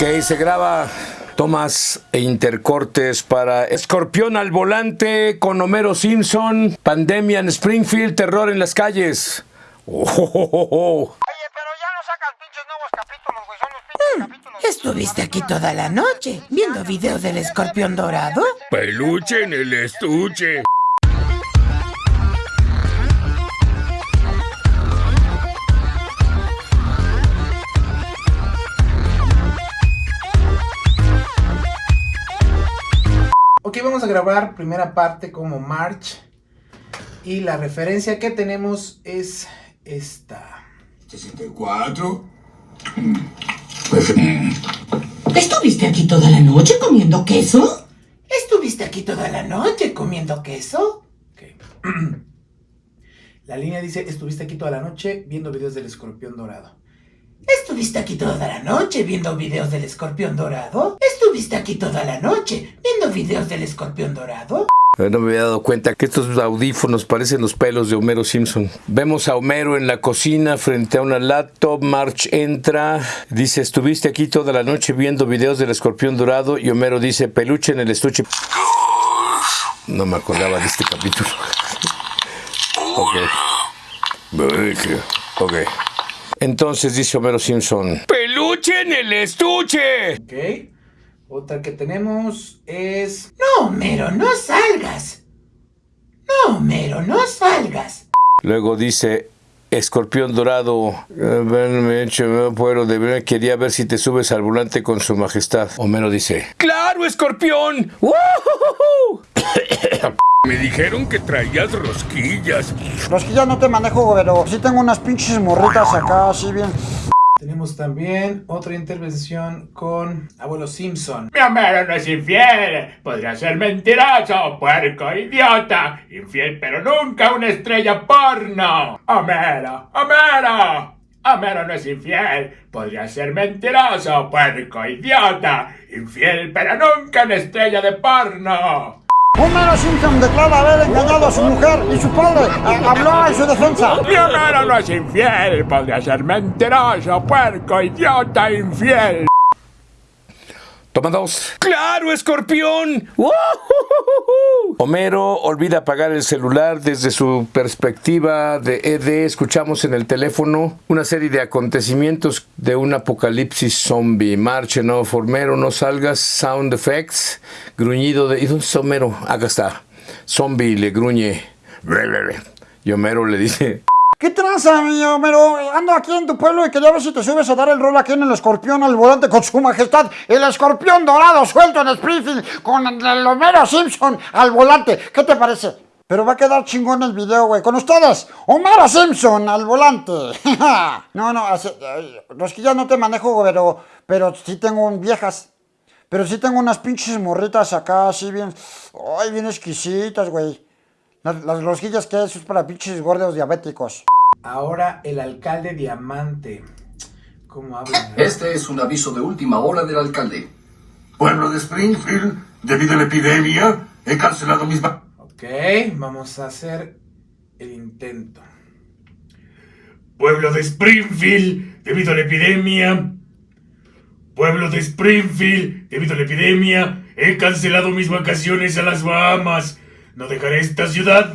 Ok, se graba tomas e intercortes para Escorpión al volante con Homero Simpson, pandemia en Springfield, terror en las calles. Oh, oh, oh, Oye, pero ya no sacas pinches nuevos capítulos, güey. Son los pinches capítulos. Estuviste aquí toda la noche viendo videos del escorpión dorado. Peluche en el estuche. Grabar primera parte como March. Y la referencia que tenemos es esta. 64. ¿Estuviste aquí toda la noche comiendo queso? ¿Estuviste aquí toda la noche comiendo queso? La línea dice, estuviste aquí toda la noche viendo videos del escorpión dorado. ¿Estuviste aquí toda la noche viendo videos del escorpión dorado? ¿Estuviste aquí toda la noche videos del escorpión dorado? Eh, No me había dado cuenta que estos audífonos parecen los pelos de Homero Simpson. Vemos a Homero en la cocina frente a una laptop. March entra, dice, estuviste aquí toda la noche viendo videos del escorpión dorado. Y Homero dice, peluche en el estuche. No me acordaba de este capítulo. Ok. Ok. Entonces dice Homero Simpson, peluche en el estuche. Ok. Otra que tenemos es... No, Homero, no salgas. No, Homero, no salgas. Luego dice, escorpión dorado, ven, me echo, me puedo, de verdad quería ver si te subes al volante con su majestad. Homero dice, ¡Claro, escorpión! Me dijeron que traías rosquillas. Ya no te manejo, pero sí tengo unas pinches morritas acá, así bien. Tenemos también otra intervención con Abuelo Simpson. Mi Homero no es infiel. Podría ser mentiroso, puerco, idiota. Infiel, pero nunca una estrella porno. Homero, Homero. Homero no es infiel. Podría ser mentiroso, puerco, idiota. Infiel, pero nunca una estrella de porno. Homero Simpson declara haber engañado a su mujer y su padre habló en su defensa. Mi Homero no es infiel. Podría ser mentiroso, puerco, idiota, infiel. Toma dos. ¡Claro, escorpión! Homero olvida apagar el celular desde su perspectiva de ED. Escuchamos en el teléfono una serie de acontecimientos de un apocalipsis zombie. Marche, no, Homero, no salgas. Sound effects. Gruñido de. ¿Y dónde está Homero? Acá está. Zombie le gruñe. Y Homero le dice. ¿Qué tranza, mi Homero? Ando aquí en tu pueblo y quería ver si te subes a dar el rol aquí en el escorpión al volante con su majestad. El escorpión dorado suelto en Springfield con el Homero Simpson al volante. ¿Qué te parece? Pero va a quedar chingón el video, güey. Con ustedes, Homero Simpson al volante. no, no, así, eh, los que ya no te manejo, pero, pero sí tengo viejas. Pero sí tengo unas pinches morritas acá, así bien, ay, bien exquisitas, güey. Las, las rosquillas que es, es para pinches gordos diabéticos. Ahora el alcalde Diamante. ¿Cómo habla? no? Este es un aviso de última hora del alcalde. Pueblo de Springfield, debido a la epidemia, he cancelado mis... Ok, vamos a hacer el intento. Pueblo de Springfield, debido a la epidemia. Pueblo de Springfield, debido a la epidemia, he cancelado mis vacaciones a las Bahamas. No dejaré esta ciudad.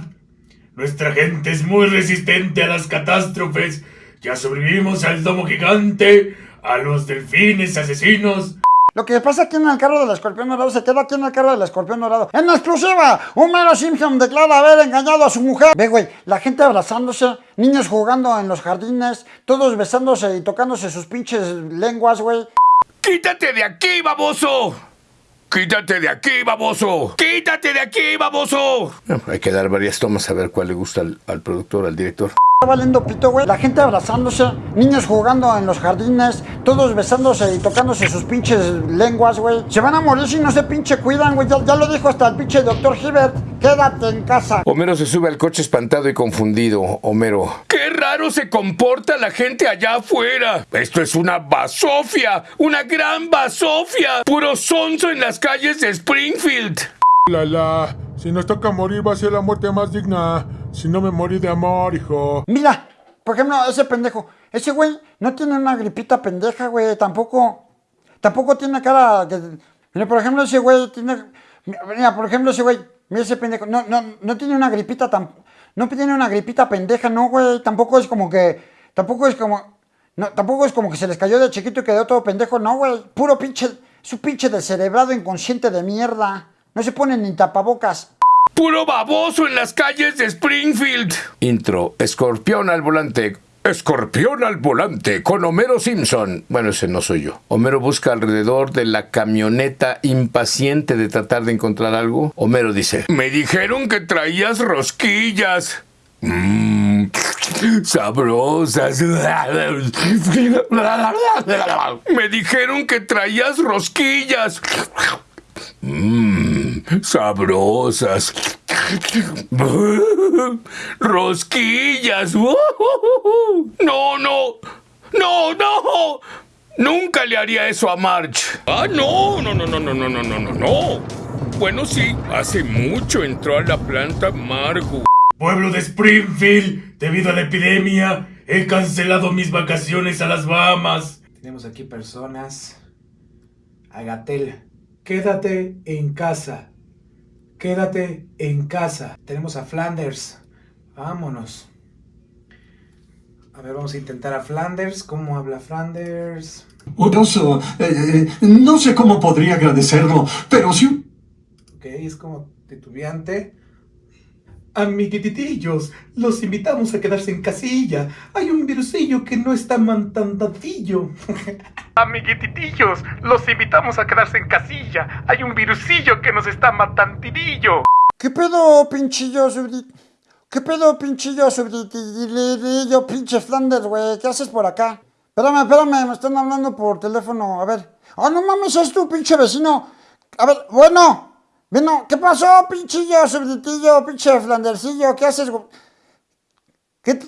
Nuestra gente es muy resistente a las catástrofes. Ya sobrevivimos al domo gigante, a los delfines asesinos. Lo que pasa aquí en el carro del escorpión dorado se queda aquí en el carro del escorpión dorado. En exclusiva, Homero Simpson declara haber engañado a su mujer. Ve, güey, la gente abrazándose, niños jugando en los jardines, todos besándose y tocándose sus pinches lenguas, güey. ¡Quítate de aquí, baboso! ¡Quítate de aquí, baboso! ¡Quítate de aquí, baboso! Hay que dar varias tomas a ver cuál le gusta al productor, al director. Valiendo pito, güey. La gente abrazándose, niños jugando en los jardines, todos besándose y tocándose sus pinches lenguas, güey. Se van a morir si no se pinche cuidan, güey. Ya, ya lo dijo hasta el pinche doctor Hibbert. Quédate en casa. Homero se sube al coche espantado y confundido. Homero. ¡Qué raro se comporta la gente allá afuera! Esto es una basofia, una gran basofia. Puro sonso en las calles de Springfield. La la, si nos toca morir va a ser la muerte más digna. Si no me morí de amor, hijo. Mira, por ejemplo, ese pendejo. Ese güey no tiene una gripita pendeja, güey. Tampoco. tampoco tiene cara que... Mira, por ejemplo, ese güey tiene... Mira, por ejemplo, ese güey, mira ese pendejo, no, no, no tiene una gripita tan... No tiene una gripita pendeja, no, güey, tampoco es como que... Tampoco es como... No, tampoco es como que se les cayó de chiquito y quedó todo pendejo, no, güey, puro pinche... Su pinche descerebrado inconsciente de mierda. No se pone ni tapabocas. Puro baboso en las calles de Springfield. Intro. Escorpión al volante. Escorpión al volante con Homero Simpson. Bueno, ese no soy yo. Homero busca alrededor de la camioneta impaciente de tratar de encontrar algo. Homero dice, me dijeron que traías rosquillas. Mmm, sabrosas. Me dijeron que traías rosquillas. Mmm, sabrosas. Rosquillas. No, no. No, no. Nunca le haría eso a March. Ah, no, no, no, no, no, no, no, no, no, no. Bueno, sí, hace mucho entró a la planta Margo. Pueblo de Springfield, debido a la epidemia, he cancelado mis vacaciones a las Bahamas. Tenemos aquí personas. Agatel, quédate en casa. Quédate en casa. Tenemos a Flanders. Vámonos. A ver, vamos a intentar a Flanders. ¿Cómo habla Flanders? Odoso, eh, eh, no sé cómo podría agradecerlo, pero si... Ok, es como titubeante. Amiguititillos, los invitamos a quedarse en casilla. Hay un virusillo que no está mantandadillo. Amiguititillos, los invitamos a quedarse en casilla. Hay un virusillo que nos está matandidillo. ¿Qué pedo, pinchillo subdit? ¿Qué pedo, pinchillo subditilillo, pinche Flanders, güey? ¿Qué haces por acá? Espérame, espérame, me están hablando por teléfono. A ver. Ah, no mames, es tu pinche vecino. A ver, bueno. Bueno, ¿qué pasó, pinchillo, subditillo, pinche Flandercillo? ¿Qué haces? güey? ¿Qué,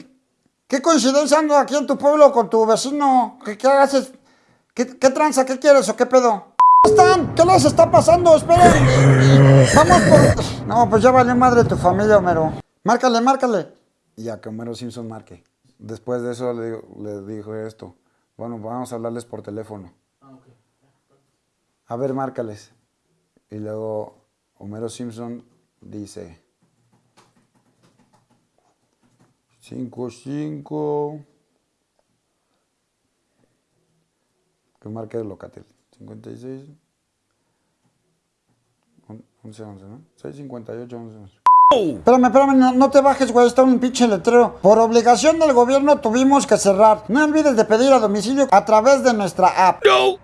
qué coincidencia ando aquí en tu pueblo con tu vecino? ¿Qué, qué haces? ¿Qué, ¿Qué tranza? ¿Qué quieres o qué pedo? están? ¿Qué les está pasando? Esperen. Vamos por... No, pues ya valió madre tu familia, Homero. Márcale, márcale. Y ya que Homero Simpson marque. Después de eso le, le dijo esto. Bueno, vamos a hablarles por teléfono. A ver, márcales. Y luego Homero Simpson dice... 5, 5... Que marque el locatel. 56... 11, 11, ¿no? 6, 58, 11, 11. Espérame, espérame, no, no te bajes, güey, está un pinche letrero. Por obligación del gobierno tuvimos que cerrar. No olvides de pedir a domicilio a través de nuestra app. No,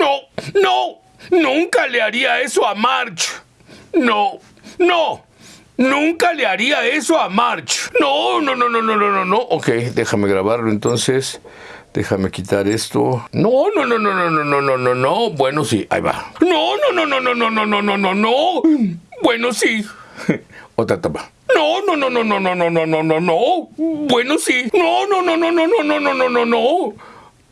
no, no, nunca le haría eso a March. No, no, nunca le haría eso a March. No, no, no, no, no, no, no, no. Ok, déjame grabarlo entonces. Déjame quitar esto. No, no, no, no, no, no, no, no, no, no. Bueno, sí, ahí va. No, no, no, no, no, no, no, no, no, no, no. Bueno, sí. Otra toma. No, no, no, no, no, no, no, no, no, no, no. Bueno, sí. No, no, no, no, no, no, no, no, no, no, no.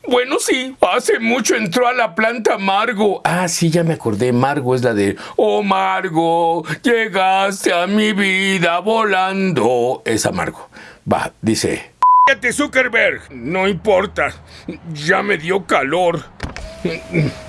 Bueno, sí, hace mucho entró a la planta Margo. Ah, sí, ya me acordé. Margo es la de Oh, Margo, llegaste a mi vida volando. Es Margo. Va, dice. Cállate, Zuckerberg. No importa. Ya me dio calor.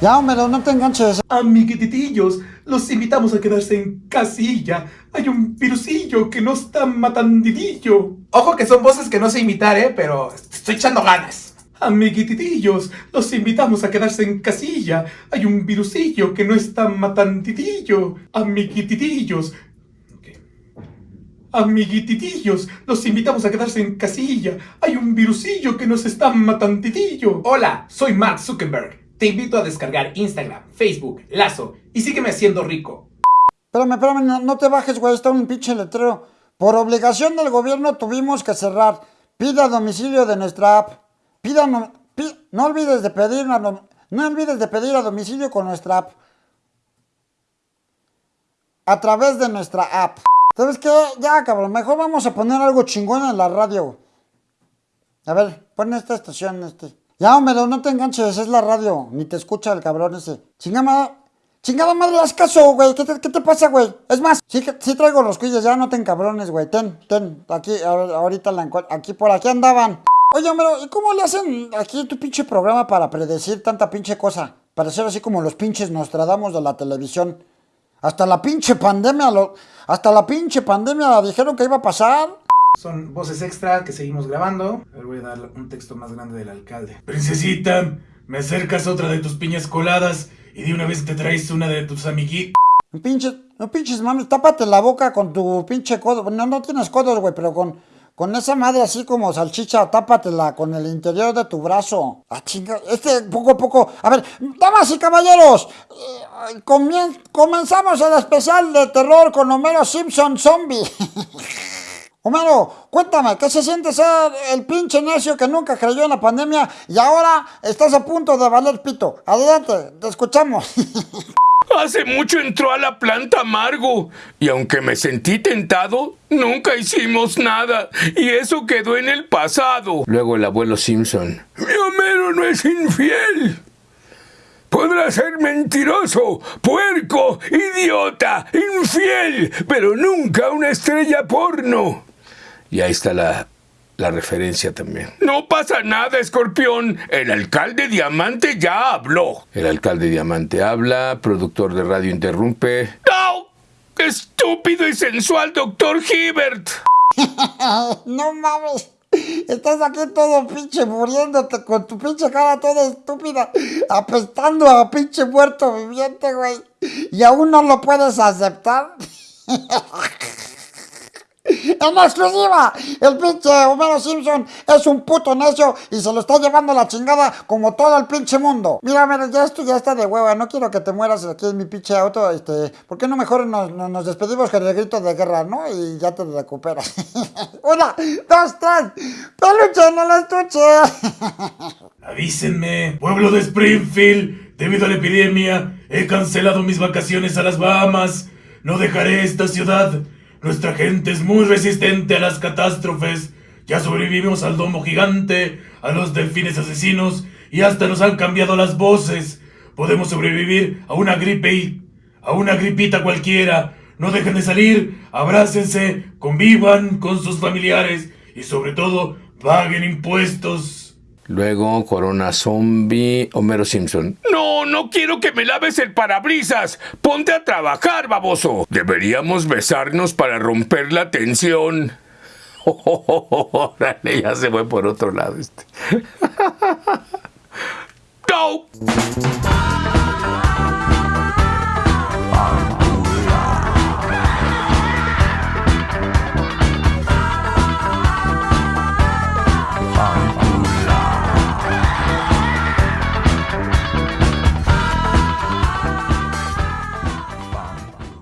Ya, Homero, no te enganches. Amiguititillos, los invitamos a quedarse en casilla. Hay un virusillo que no está matandidillo. Ojo que son voces que no sé imitar, eh, pero estoy echando ganas. Amiguititillos, los invitamos a quedarse en casilla. Hay un virusillo que no está matandidillo. Amiguititillos. Amiguititillos, los invitamos a quedarse en casilla. Hay un virusillo que nos está matandidillo. Hola, soy Mark Zuckerberg. Te invito a descargar Instagram, Facebook, Lazo y sígueme haciendo rico. Espérame, espérame, no, no te bajes, güey, está un pinche letrero. Por obligación del gobierno tuvimos que cerrar. Pida domicilio de nuestra app. Pida no, no olvides de pedir a no olvides de pedir a domicilio con nuestra app. A través de nuestra app. ¿Sabes qué? Ya, cabrón, mejor vamos a poner algo chingón en la radio. A ver, pon esta estación, este. Ya, Homero, no te enganches, es la radio. Ni te escucha el cabrón ese. Chingada, chingada madre, haz caso, güey. ¿Qué te, pasa, güey? Es más, sí, sí traigo los cuillos, ya no te encabrones, güey. Ten, ten, aquí, ahorita la encuentro. Aquí, por aquí andaban. Oye, Homero, ¿y cómo le hacen aquí tu pinche programa para predecir tanta pinche cosa? parecer así como los pinches Nostradamus de la televisión. Hasta la pinche pandemia, lo, hasta la pinche pandemia dijeron que iba a pasar. Son voces extra que seguimos grabando. Le voy a dar un texto más grande del alcalde. Princesita, me acercas otra de tus piñas coladas y de una vez te traes una de tus amiguitos. No pinches, no pinches mami, tápate la boca con tu pinche codo. No, no tienes codos, güey, pero con, con esa madre así como salchicha, tápatela con el interior de tu brazo. Ah, chinga, este poco a poco. A ver, damas y caballeros, eh, comien- comenzamos el especial de terror con Homero Simpson Zombie. Homero, cuéntame, ¿qué se siente ser el pinche necio que nunca creyó en la pandemia y ahora estás a punto de valer pito? Adelante, te escuchamos. Hace mucho entró a la planta amargo y aunque me sentí tentado, nunca hicimos nada y eso quedó en el pasado. Luego el abuelo Simpson. Mi Homero no es infiel. Podrá ser mentiroso, puerco, idiota, infiel, pero nunca una estrella porno. Y ahí está la, la referencia también. No pasa nada, escorpión. El alcalde Diamante ya habló. El alcalde Diamante habla, productor de radio interrumpe. ¡No! ¡Estúpido y sensual doctor Hibbert! no mames. Estás aquí todo pinche muriéndote con tu pinche cara toda estúpida, apestando a pinche muerto viviente, güey. Y aún no lo puedes aceptar. En exclusiva, el pinche Homero Simpson es un puto necio y se lo está llevando la chingada como todo el pinche mundo. Mira, Homero, ya esto ya está de hueva, no quiero que te mueras aquí en mi pinche auto, este, ¿por qué no mejor nos, nos- nos despedimos con el grito de guerra, no? Y ya te recuperas. Una, dos, tres, peluche en el estuche. Avísenme, pueblo de Springfield, debido a la epidemia, he cancelado mis vacaciones a las Bahamas. No dejaré esta ciudad. Nuestra gente es muy resistente a las catástrofes. Ya sobrevivimos al domo gigante, a los delfines asesinos y hasta nos han cambiado las voces. Podemos sobrevivir a una gripe y a una gripita cualquiera. No dejen de salir, abrácense, convivan con sus familiares y sobre todo paguen impuestos. Luego, Corona Zombie, Homero Simpson. No, no quiero que me laves el parabrisas. Ponte a trabajar, baboso. Deberíamos besarnos para romper la tensión. Órale, ya se fue por otro lado este. ¡No!